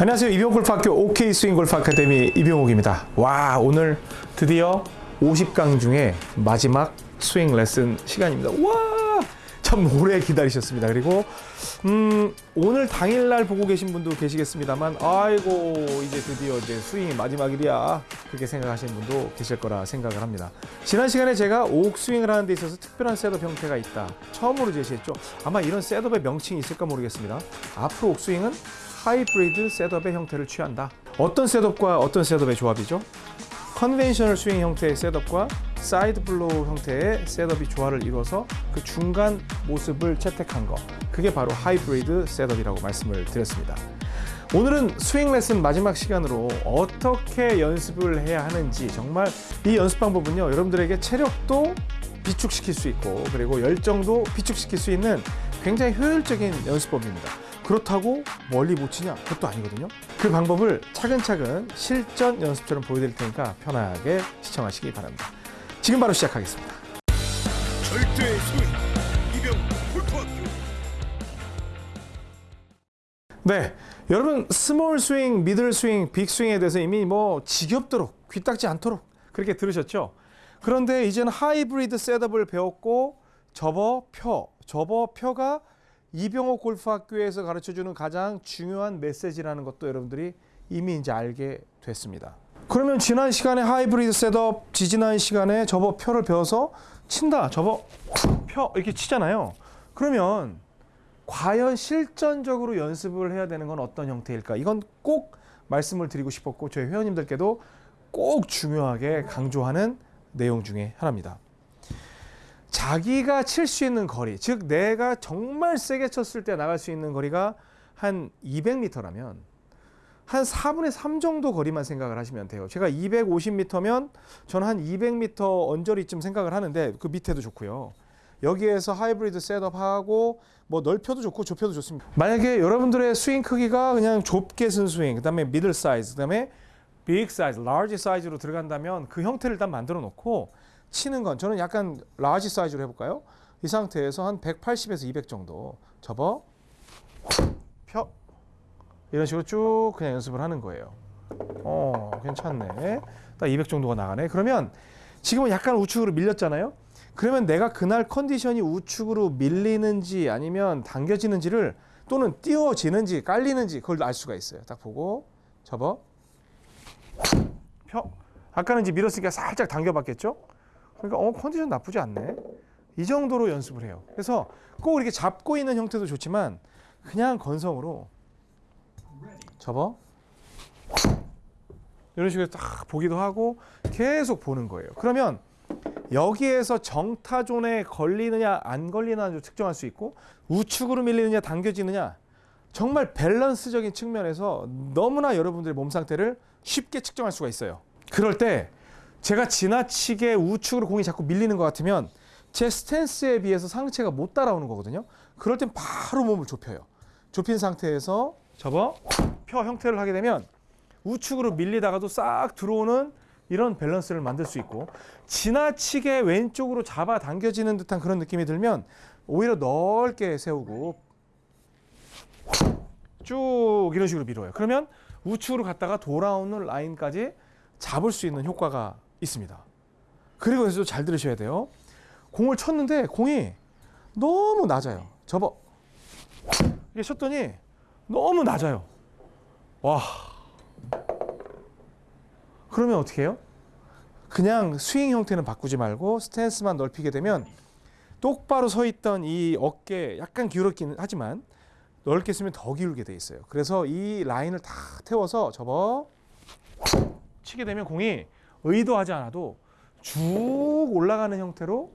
안녕하세요. 이병옥 골프학교 OK 스윙 골프 아카데미 이병옥입니다. 와 오늘 드디어 50강 중에 마지막 스윙 레슨 시간입니다. 와! 참 오래 기다리셨습니다. 그리고 음, 오늘 당일날 보고 계신 분도 계시겠습니다만 아이고 이제 드디어 이제 스윙이 마지막일이야 그렇게 생각하시는 분도 계실 거라 생각을 합니다. 지난 시간에 제가 옥 스윙을 하는 데 있어서 특별한 setup 형태가 있다. 처음으로 제시했죠. 아마 이런 setup의 명칭이 있을까 모르겠습니다. 앞으로 옥 스윙은 하이브리드 setup의 형태를 취한다. 어떤 setup과 어떤 setup의 조합이죠? conventional 스윙 형태의 setup과 side blow 형태의 setup이 조화를 이루어서 그 중간 모습을 채택한 거 그게 바로 하이브리드 setup이라고 말씀을 드렸습니다. 오늘은 스윙 레슨 마지막 시간으로 어떻게 연습을 해야 하는지 정말 이 연습 방법은요 여러분들에게 체력도 비축시킬 수 있고 그리고 열정도 비축시킬 수 있는 굉장히 효율적인 연습법입니다. 그렇다고 멀리 못 치냐? 그것도 아니거든요. 그 방법을 차근차근 실전 연습처럼 보여드릴 테니까 편하게 시청하시기 바랍니다. 지금 바로 시작하겠습니다. 절대 스윙 이병옥 골프학교 네, 여러분 small 스윙, middle 스윙, big 스윙에 대해서 이미 뭐 지겹도록 귀딱지 앉도록 그렇게 들으셨죠? 그런데 이제는 하이브리드 setup을 배웠고 접어 펴, 접어 펴가 이병옥 골프학교에서 가르쳐주는 가장 중요한 메시지라는 것도 여러분들이 이미 이제 알게 됐습니다. 그러면 지난 시간에 하이브리드 setup, 지지난 시간에 접어 펴를 배워서 친다, 접어 펴 이렇게 치잖아요. 그러면 과연 실전적으로 연습을 해야 되는 건 어떤 형태일까? 이건 꼭 말씀을 드리고 싶었고 저희 회원님들께도 꼭 중요하게 강조하는 내용 중에 하나입니다. 자기가 칠 수 있는 거리, 즉 내가 정말 세게 쳤을 때 나갈 수 있는 거리가 한 200m라면 한 4분의 3 정도 거리만 생각을 하시면 돼요. 제가 250m면 저는 한 200m 언저리쯤 생각을 하는데 그 밑에도 좋고요. 여기에서 하이브리드 setup하고 뭐 넓혀도 좋고 좁혀도 좋습니다. 만약에 여러분들의 스윙 크기가 그냥 좁게 쓴 스윙, 그 다음에 middle 사이즈, 그 다음에 big 사이즈, large 사이즈로 들어간다면 그 형태를 일단 만들어 놓고 치는 건 저는 약간 large 사이즈로 해볼까요? 이 상태에서 한 180에서 200 정도 접어 펴 이런 식으로 쭉 그냥 연습을 하는 거예요. 어 괜찮네. 딱 200 정도가 나가네. 그러면 지금은 약간 우측으로 밀렸잖아요. 그러면 내가 그날 컨디션이 우측으로 밀리는지 아니면 당겨지는지를 또는 띄워지는지 깔리는지 그걸 알 수가 있어요. 딱 보고 접어 펴. 아까는 이제 밀었으니까 살짝 당겨봤겠죠? 그러니까 어 컨디션 나쁘지 않네. 이 정도로 연습을 해요. 그래서 꼭 이렇게 잡고 있는 형태도 좋지만 그냥 건성으로 접어 이런 식으로 딱 보기도 하고 계속 보는 거예요. 그러면 여기에서 정타존에 걸리느냐 안 걸리느냐 측정할 수 있고 우측으로 밀리느냐 당겨지느냐 정말 밸런스적인 측면에서 너무나 여러분들의 몸 상태를 쉽게 측정할 수가 있어요. 그럴 때 제가 지나치게 우측으로 공이 자꾸 밀리는 것 같으면 제 스탠스에 비해서 상체가 못 따라오는 거거든요. 그럴 땐 바로 몸을 좁혀요. 좁힌 상태에서 접어 펴 형태를 하게 되면 우측으로 밀리다가도 싹 들어오는 이런 밸런스를 만들 수 있고 지나치게 왼쪽으로 잡아 당겨지는 듯한 그런 느낌이 들면 오히려 넓게 세우고 쭉 이런 식으로 밀어요. 그러면 우측으로 갔다가 돌아오는 라인까지 잡을 수 있는 효과가 있습니다. 그리고 여기서 잘 들으셔야 돼요. 공을 쳤는데 공이 너무 낮아요. 접어. 이게 쳤더니 너무 낮아요. 와. 그러면 어떻게 해요? 그냥 스윙 형태는 바꾸지 말고 스탠스만 넓히게 되면 똑바로 서 있던 이 어깨 약간 기울었긴 하지만 넓게 쓰면 더 기울게 돼 있어요. 그래서 이 라인을 다 태워서 접어 치게 되면 공이 의도하지 않아도 쭉 올라가는 형태로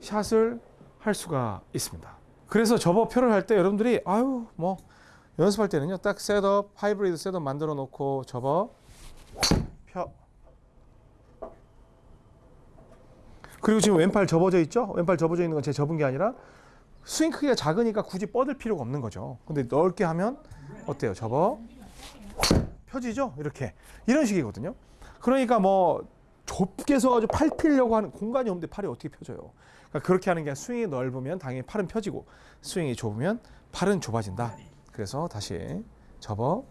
샷을 할 수가 있습니다. 그래서 접어 펴를 할 때 여러분들이 아유 뭐 연습할 때는요 딱 setup 하이브리드 setup 만들어 놓고 접어 펴. 그리고 지금 왼팔 접어져 있죠? 왼팔 접어져 있는 건 제 접은 게 아니라 스윙 크기가 작으니까 굳이 뻗을 필요가 없는 거죠. 근데 넓게 하면 어때요? 접어? 펴지죠? 이렇게. 이런 식이거든요 그러니까 뭐 좁게 서가지고 팔 피려고 하는 공간이 없는데 팔이 어떻게 펴져요 그러니까 그렇게 하는 게 스윙이 넓으면 당연히 팔은 펴지고 스윙이 좁으면 팔은 좁아진다 그래서 다시 접어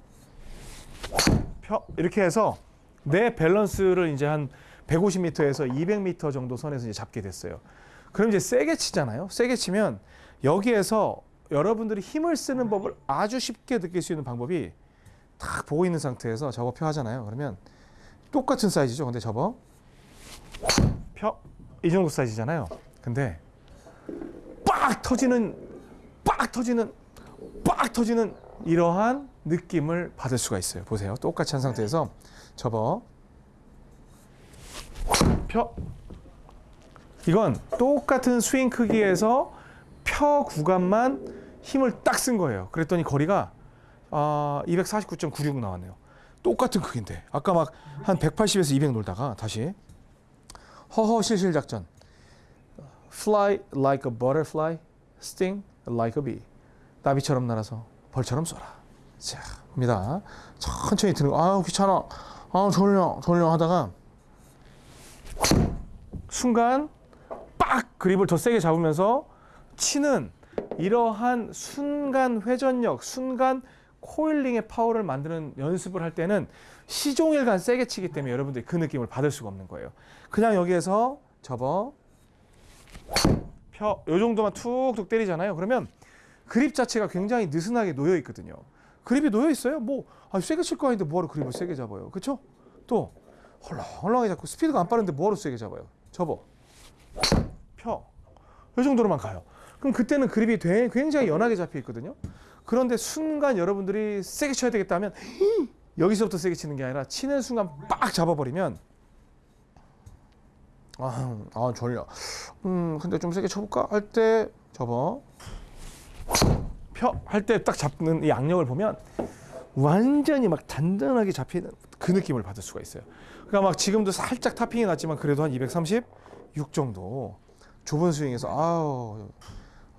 펴 이렇게 해서 내 밸런스를 이제 한 150m에서 200m 정도 선에서 이제 잡게 됐어요. 그럼 이제 세게 치잖아요. 세게 치면 여기에서 여러분들이 힘을 쓰는 법을 아주 쉽게 느낄 수 있는 방법이 딱 보고 있는 상태에서 접어 펴 하잖아요. 그러면 똑같은 사이즈죠. 근데 접어 펴 이 정도 사이즈잖아요. 근데 빡 터지는 빡 터지는 빡 터지는 이러한 느낌을 받을 수가 있어요. 보세요. 똑같이 한 상태에서 접어 펴 이건 똑같은 스윙 크기에서 펴 구간만 힘을 딱 쓴 거예요. 그랬더니 거리가 아, 249.96 나왔네요. 똑같은 크기인데 아까 막 한 180에서 200 놀다가 다시 허허 실실 작전 Fly like a butterfly, sting like a bee. 나비처럼 날아서 벌처럼 쏘라. 자, 갑니다. 천천히 드는 거. 아유 귀찮아. 아 졸려 졸려 하다가 순간 빡 그립을 더 세게 잡으면서 치는 이러한 순간 회전력, 순간 코일링의 파워를 만드는 연습을 할 때는 시종일관 세게 치기 때문에 여러분들이 그 느낌을 받을 수가 없는 거예요. 그냥 여기에서 접어 펴, 요 정도만 툭툭 때리잖아요. 그러면 그립 자체가 굉장히 느슨하게 놓여 있거든요. 그립이 놓여 있어요. 뭐 아, 세게 칠 거 아닌데 뭐하러 그립을 세게 잡아요. 그렇죠? 또 헐렁헐렁하게 잡고 스피드가 안 빠른데 뭐하러 세게 잡아요. 접어 펴. 요 정도로만 가요. 그럼 그때는 그립이 되- 굉장히 연하게 잡혀 있거든요. 그런데 순간 여러분들이 세게 쳐야 되겠다 하면 여기서부터 세게 치는 게 아니라 치는 순간 빡 잡아버리면 아, 아 졸려. 음, 근데 좀 세게 쳐볼까? 할 때 접어. 펴. 할 때 딱 잡는 이 악력을 보면 완전히 막 단단하게 잡히는 그 느낌을 받을 수가 있어요. 그러니까 막 지금도 살짝 타핑이 났지만 그래도 한 236 정도 좁은 스윙에서 아우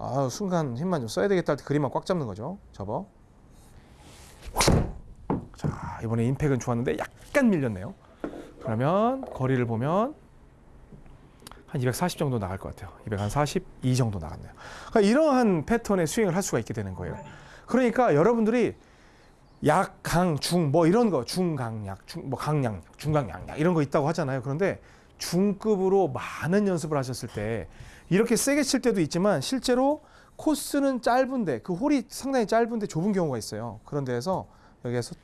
아우 순간 힘만 좀 써야 되겠다 할 때 그림만 꽉 잡는 거죠. 접어. 자 이번에 임팩은 좋았는데 약간 밀렸네요. 그러면 거리를 보면 한 240 정도 나갈 것 같아요. 242 정도 나갔네요. 그러니까 이러한 패턴의 스윙을 할 수가 있게 되는 거예요. 그러니까 여러분들이 약, 강, 중, 뭐 이런 거, 중강약, 중, 뭐 강량, 중강약약 이런 거 있다고 하잖아요. 그런데 중급으로 많은 연습을 하셨을 때 이렇게 세게 칠 때도 있지만 실제로 코스는 짧은데 그 홀이 상당히 짧은데 좁은 경우가 있어요. 그런 데에서 여기에서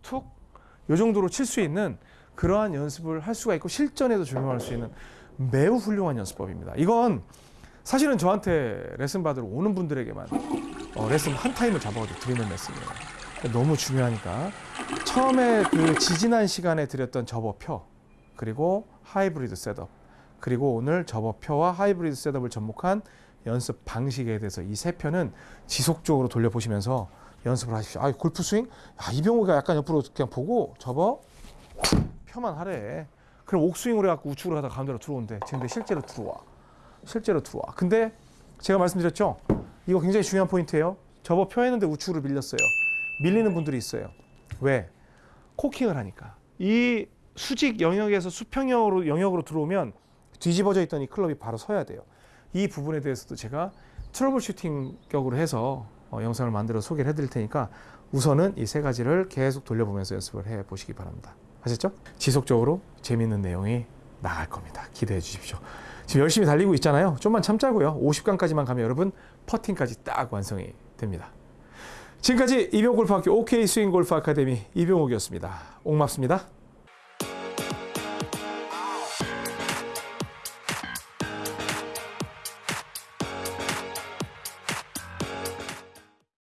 툭, 요 정도로 칠 수 있는 그러한 연습을 할 수가 있고 실전에도 적용할 수 있는 매우 훌륭한 연습법입니다. 이건 사실은 저한테 레슨 받으러 오는 분들에게만 어, 레슨 한 타임을 잡아가지고 드리는 레슨이에요. 너무 중요하니까 처음에 그 지지난 시간에 드렸던 접어 펴 그리고 하이브리드 setup 그리고 오늘 접어 펴와 하이브리드 setup을 접목한 연습 방식에 대해서 이 세 편은 지속적으로 돌려보시면서 연습을 하십시오. 아, 골프 스윙? 야, 이병호가 약간 옆으로 그냥 보고 접어 펴만 하래. 그럼 옥스윙으로 해갖고 우측으로 하다 가운데로 들어오는데 근데 실제로 들어와. 실제로 들어와. 근데 제가 말씀드렸죠. 이거 굉장히 중요한 포인트예요. 접어 펴했는데 우측으로 밀렸어요. 밀리는 분들이 있어요. 왜? 코킹을 하니까. 이 수직 영역에서 수평 영역으로, 영역으로 들어오면 뒤집어져 있던 이 클럽이 바로 서야 돼요. 이 부분에 대해서도 제가 trouble shooting 격으로 해서 어, 영상을 만들어 소개를 해드릴 테니까 우선은 이 세 가지를 계속 돌려보면서 연습을 해 보시기 바랍니다. 아셨죠? 지속적으로 재밌는 내용이 나갈 겁니다. 기대해 주십시오. 지금 열심히 달리고 있잖아요. 좀만 참자고요. 50강까지만 가면 여러분 퍼팅까지 딱 완성이 됩니다. 지금까지 이병골프학교 OK 스윙 골프 아카데미 이병옥이었습니다. 옥맙습니다.